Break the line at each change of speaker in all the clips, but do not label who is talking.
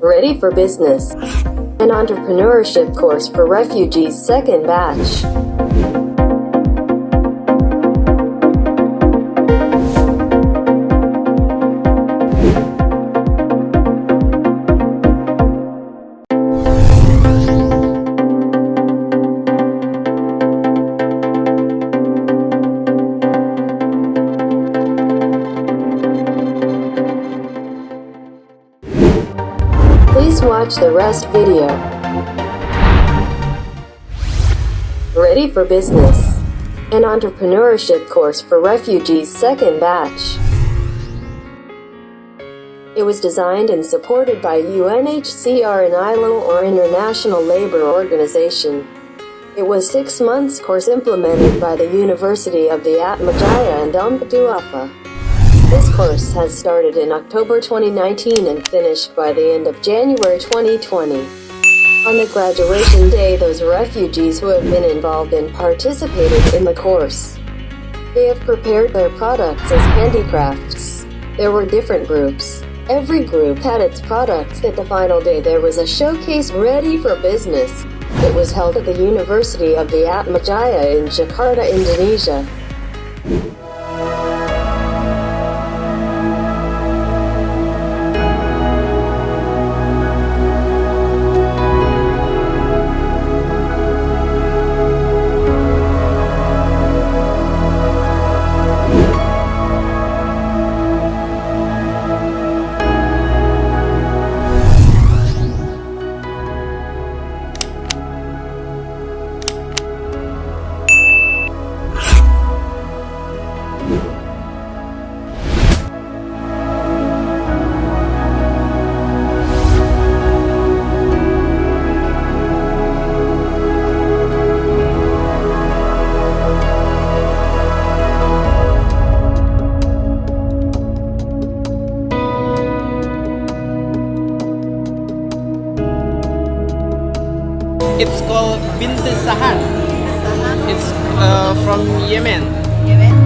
Ready for Business, an entrepreneurship course for refugees second batch. Watch the rest video. Ready for Business, an entrepreneurship course for refugees second batch. It was designed and supported by UNHCR and ILO or International Labour Organization. It was six months course implemented by the University of the Atmajaya and Umpatuapa. This course has started in October 2019 and finished by the end of January 2020. On the graduation day, those refugees who have been involved and participated in the course. They have prepared their products as handicrafts. There were different groups. Every group had its products. At the final day, there was a showcase ready for business. It was held at the University of the Atmajaya in Jakarta, Indonesia.
It's called Bint Sahar. It's uh, from Yemen.
Yemen.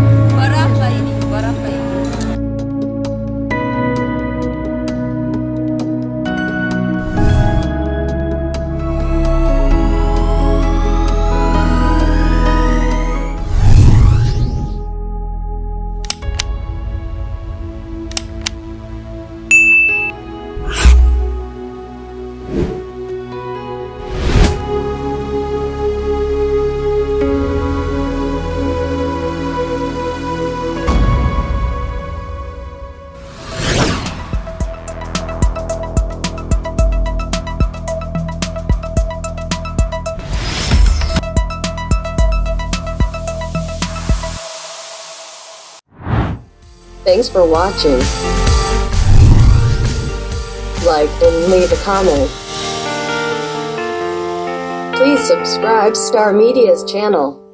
Thanks for watching. Like and leave a comment. Please subscribe Star Media's channel.